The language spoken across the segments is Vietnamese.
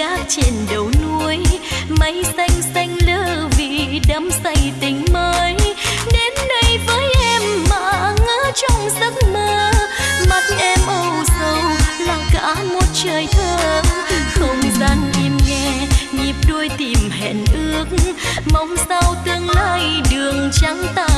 gác trên đầu núi, mây xanh xanh lơ vì đắm say tình mới. Đến đây với em mà ngỡ trong giấc mơ, mắt em âu sầu là cả một trời thơ. Không gian im nghe nhịp đuôi tìm hẹn ước, mong sao tương lai đường trắng ta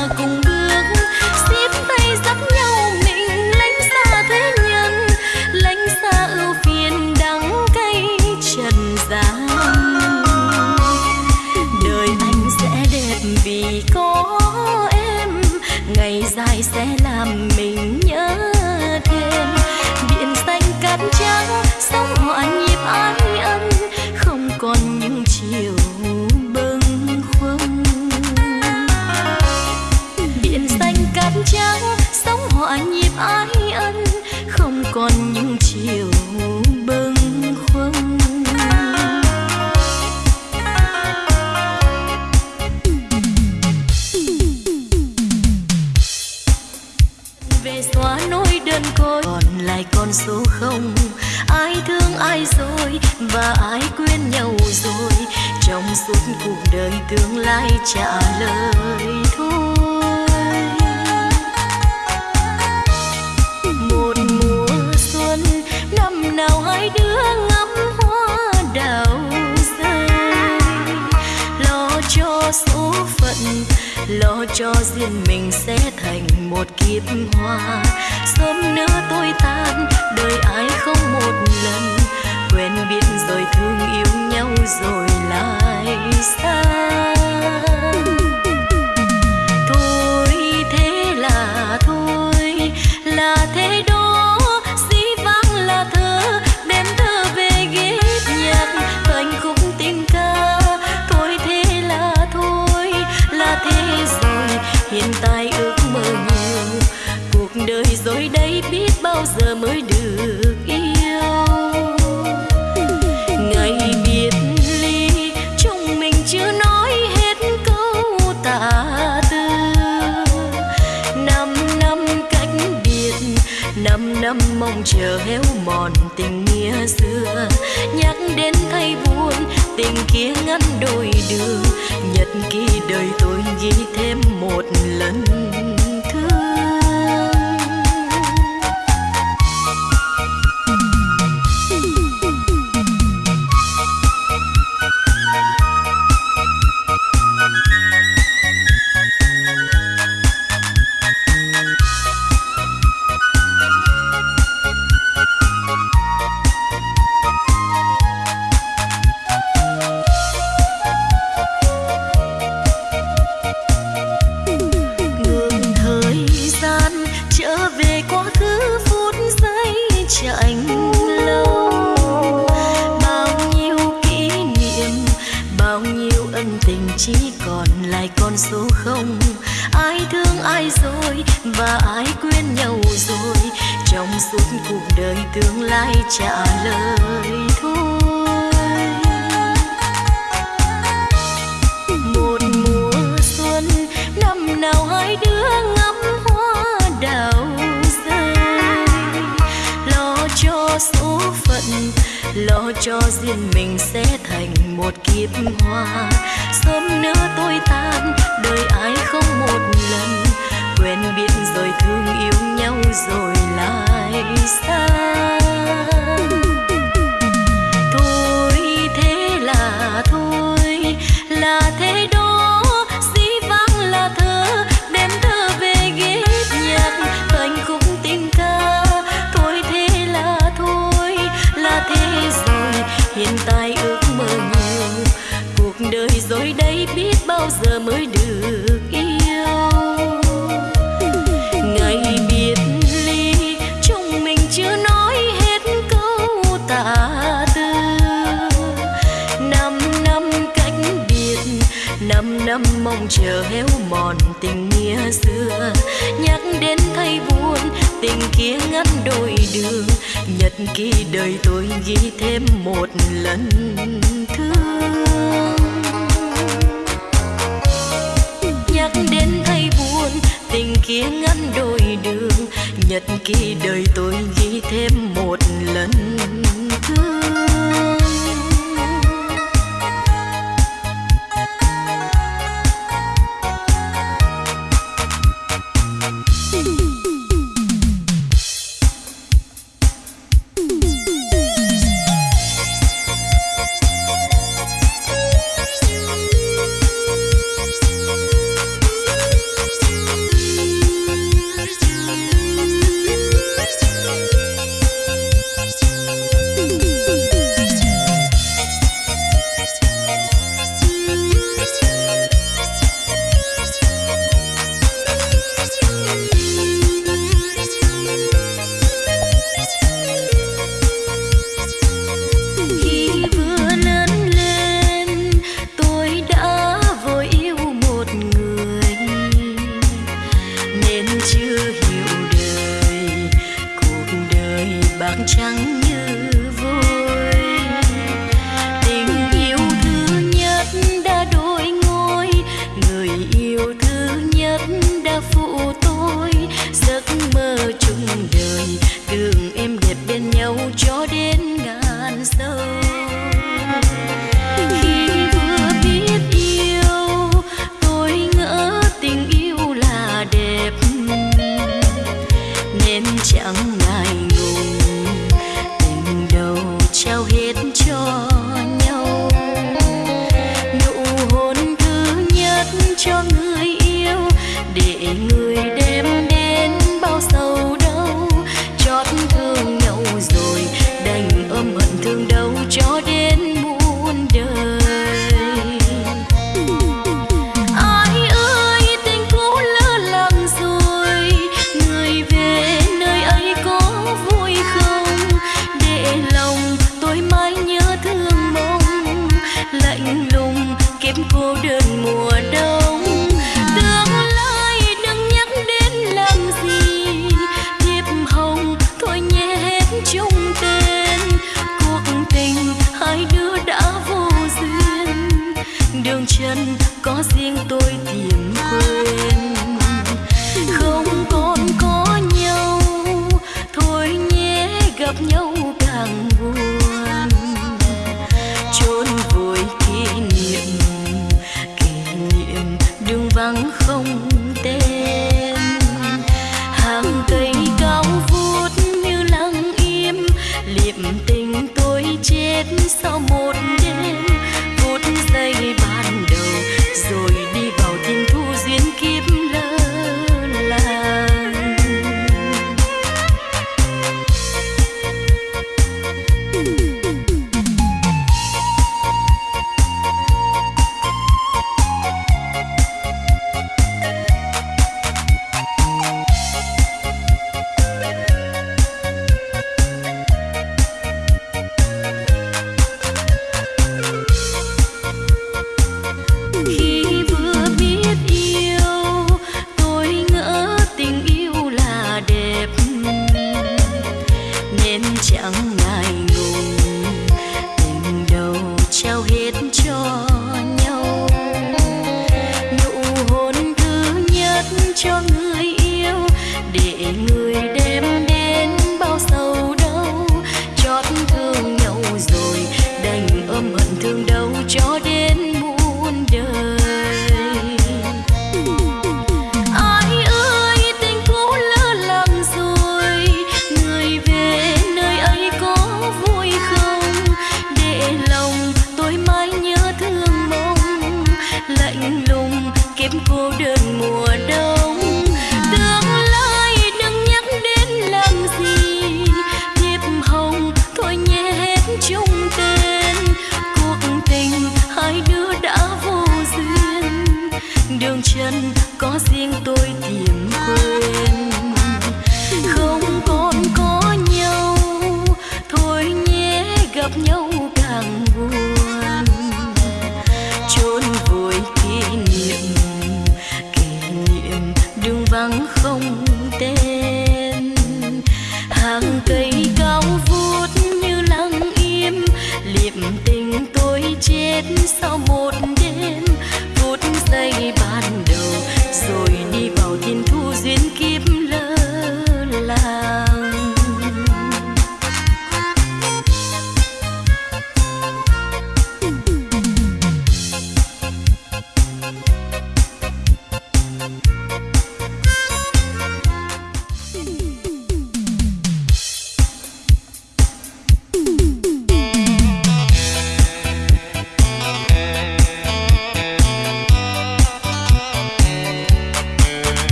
tương lai trả lời thôi. Một mùa xuân, năm nào hai đứa ngắm hoa đào rơi. Lo cho số phận, lo cho riêng mình sẽ thành một kiếp hoa. Sớm nữa tôi tan, đời ai không một lần. Quen biết rồi thương yêu nhau rồi lại xa. Đời tôi ghi thêm một lần.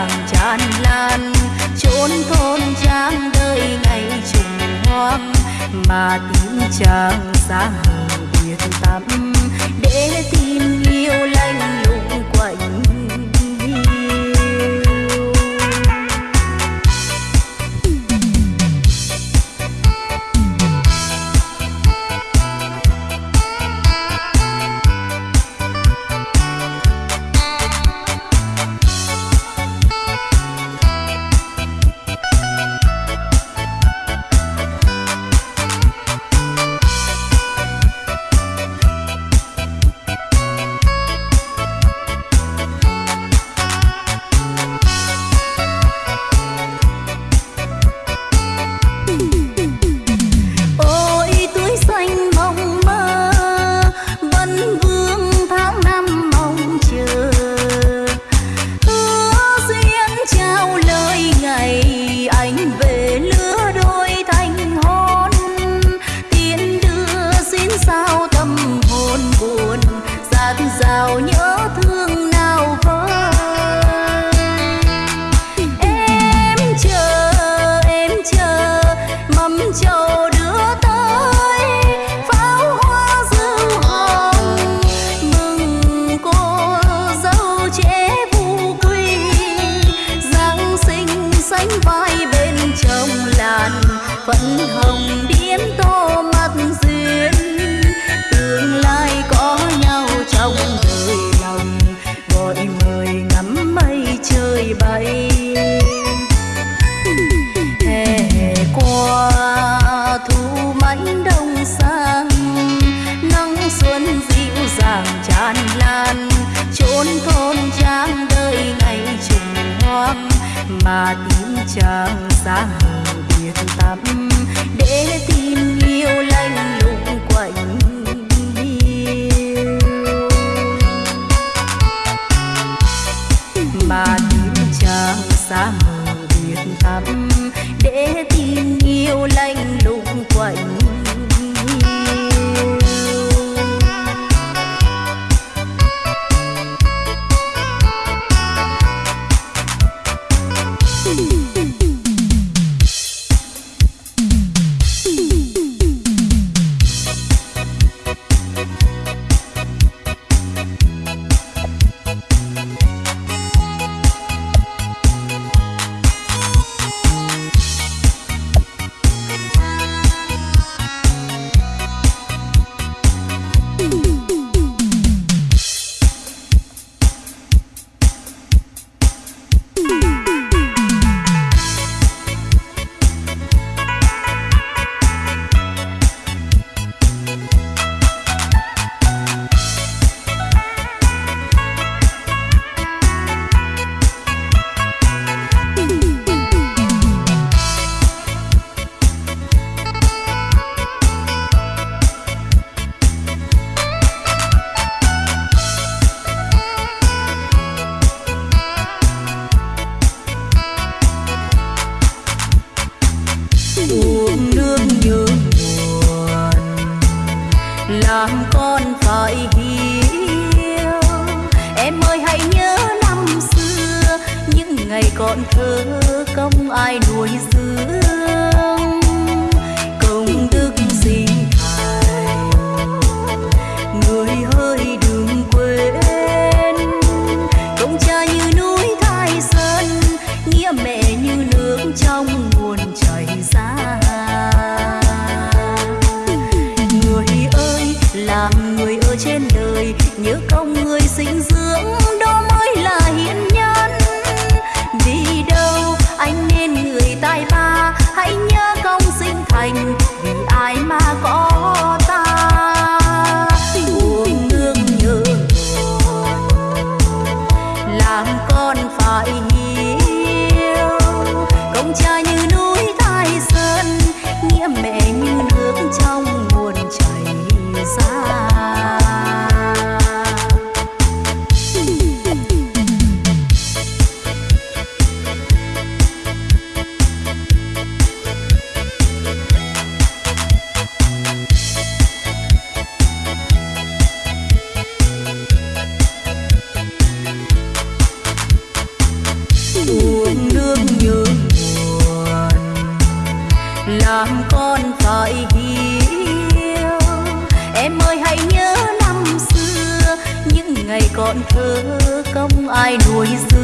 vàng tràn lan, chốn thôn trang đời ngày trùng hoang, mà tiếng chàng sáng biệt tắm. 酒 ai nuôi dưỡng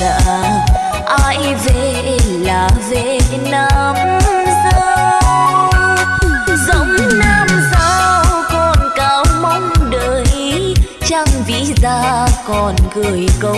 xa ai về là về nam giao giống nam giao còn cao mong đợi. Chẳng vĩ ra còn gửi câu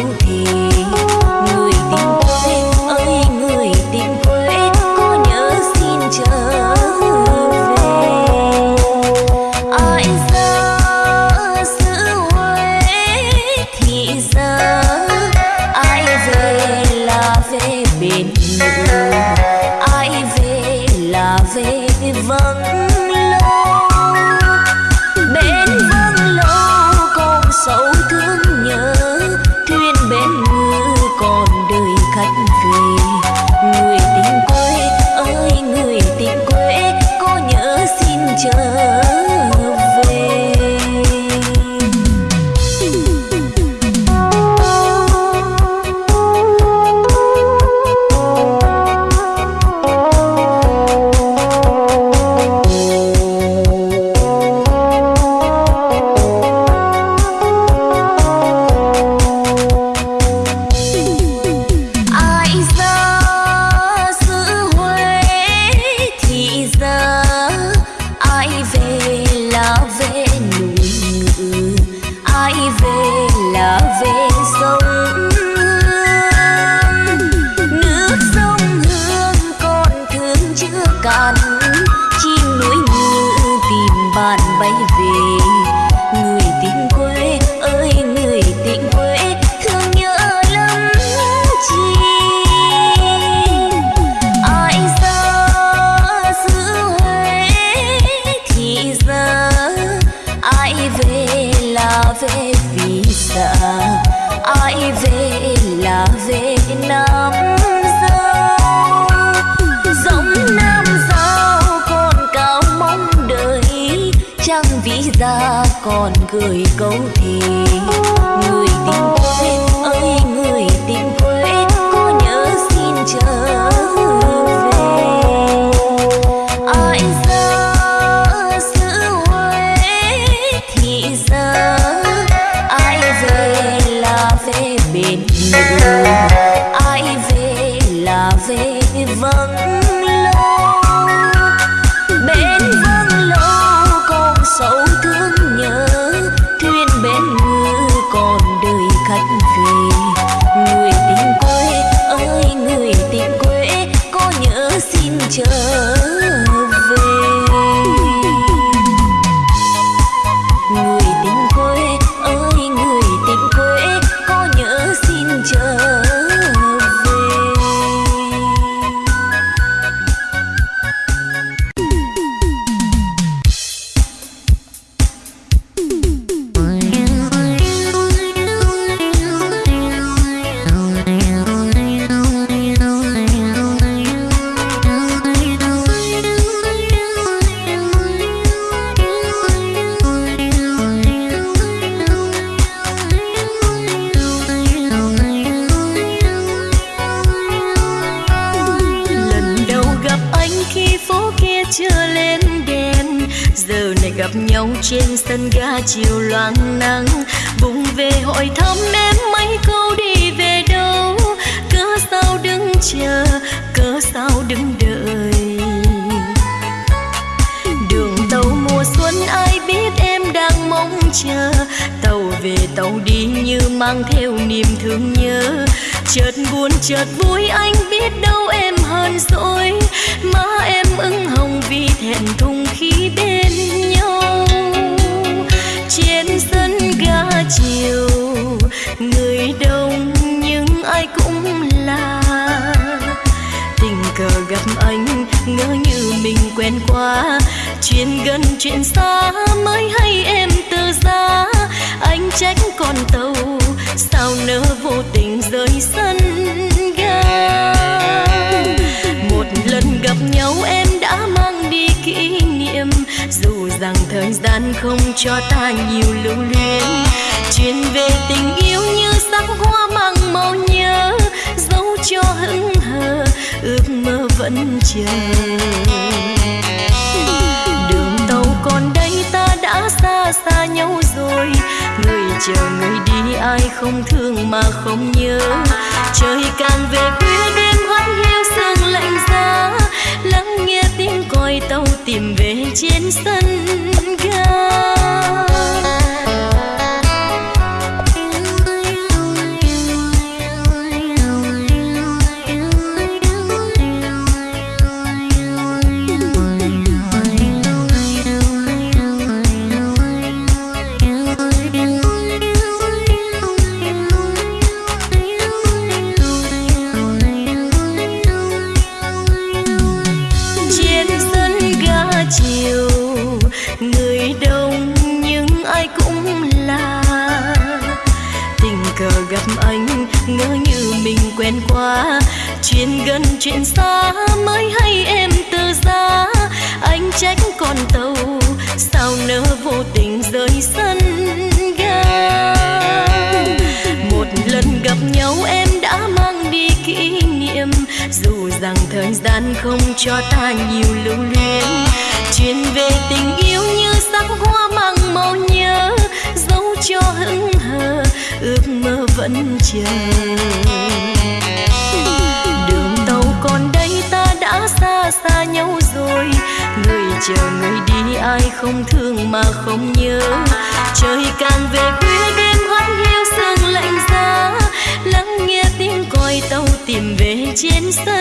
cha tàu về tàu đi như mang theo niềm thương nhớ. Chợt buồn, chợt vui, anh biết đâu em hơn rồi. Má em ưng hồng vì thẹn thùng khi bên nhau. Trên sân ga chiều, người đông nhưng ai cũng là. Tình cờ gặp anh, ngỡ như mình quen qua chuyện gần chuyện xa, mới hay em từ ra anh trách con tàu, sao nỡ vô tình rơi sân ga? Một lần gặp nhau em đã mang đi kỷ niệm, dù rằng thời gian không cho ta nhiều lưu luyến. Chuyện về tình yêu như sắc hoa mang màu nhớ, dấu cho hững hờ, ước mơ vẫn chờ. Xa xa nhau rồi. Người chờ người đi, ai không thương mà không nhớ. Trời càng về khuya, đêm hắt hiu sương lạnh giá. Lắng nghe tiếng còi tàu tìm về trên sân ga.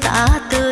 ta từ